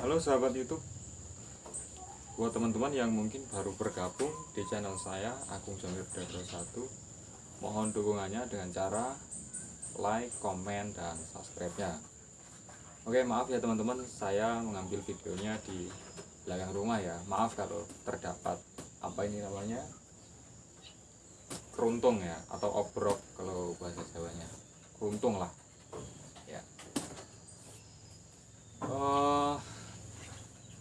Halo sahabat YouTube. Buat teman-teman yang mungkin baru bergabung di channel saya Agung Jamir 21, mohon dukungannya dengan cara like, komen, dan subscribe-nya. Oke, maaf ya teman-teman, saya mengambil videonya di belakang rumah ya. Maaf kalau terdapat apa ini namanya? keruntung ya atau obrok kalau bahasa Jawanya. Keruntung lah. Ya. Eh,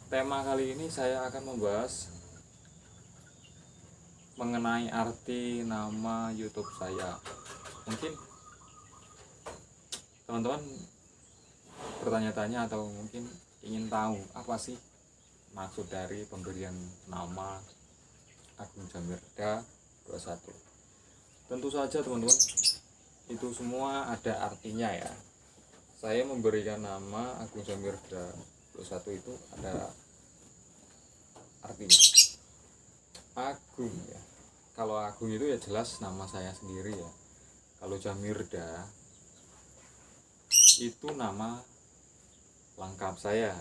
tema kali ini saya akan membahas mengenai arti nama YouTube saya. Mungkin teman-teman bertanya-tanya atau mungkin ingin tahu apa sih maksud dari pemberian nama Agung Jamirda 21. Tentu saja teman-teman itu semua ada artinya ya. Saya memberikan nama Agung Jamirda 21 itu ada artinya. Agung ya. Kalau Agung itu ya jelas nama saya sendiri ya. Kalau Jamirda itu nama lengkap saya.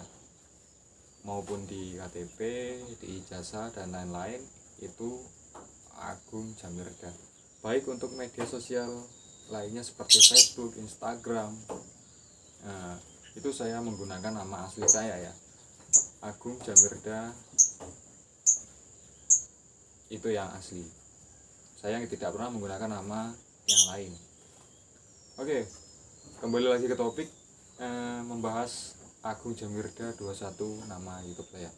Maupun di KTP, di ijazah dan lain-lain itu Agung Jamirda. Baik untuk media sosial lainnya seperti Facebook, Instagram nah, itu saya menggunakan nama asli saya ya. Agung Jamirda. Itu yang asli. Saya tidak pernah menggunakan nama yang lain. Oke kembali lagi ke topik eh, membahas Agung Jamirda 21 nama YouTube saya.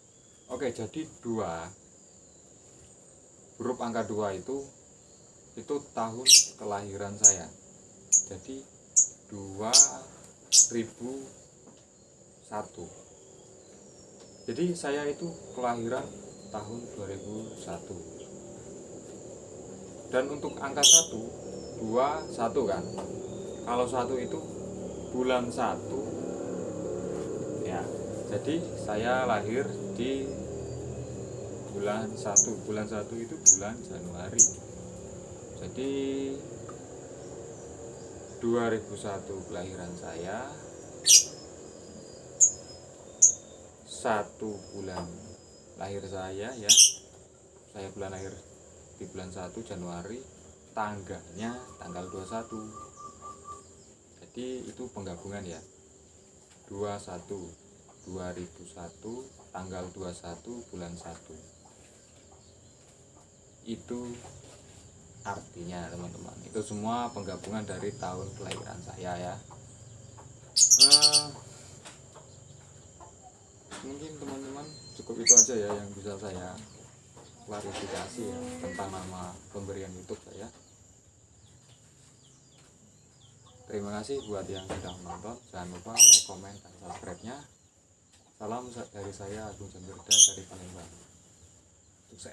Oke jadi dua. Huruf angka dua itu itu tahun kelahiran saya. Jadi 2000 satu. Jadi saya itu kelahiran tahun 2001 dan untuk angka satu dua satu kan? Kalau satu itu bulan satu ya. Jadi saya lahir di bulan satu. Bulan satu itu bulan Januari. Jadi 2001 kelahiran saya satu bulan. Lahir saya ya. Saya bulan lahir di bulan 1 Januari. Tanggalnya tanggal 21 jadi itu penggabungan ya. 21 2001 tanggal 21 bulan 1 itu artinya teman-teman. Itu semua penggabungan dari tahun kelahiran saya ya. Nah, mungkin teman-teman cukup itu aja ya yang bisa saya klarifikasi ya tentang nama pemberian YouTube saya. Terima kasih buat yang sudah menonton. Jangan lupa like, komen, dan subscribe nya salam dari saya Agung Jambirda dari Palembang. Sukses